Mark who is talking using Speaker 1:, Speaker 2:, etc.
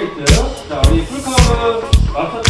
Speaker 1: 스트레이트 자 우리 풀카운트 마스터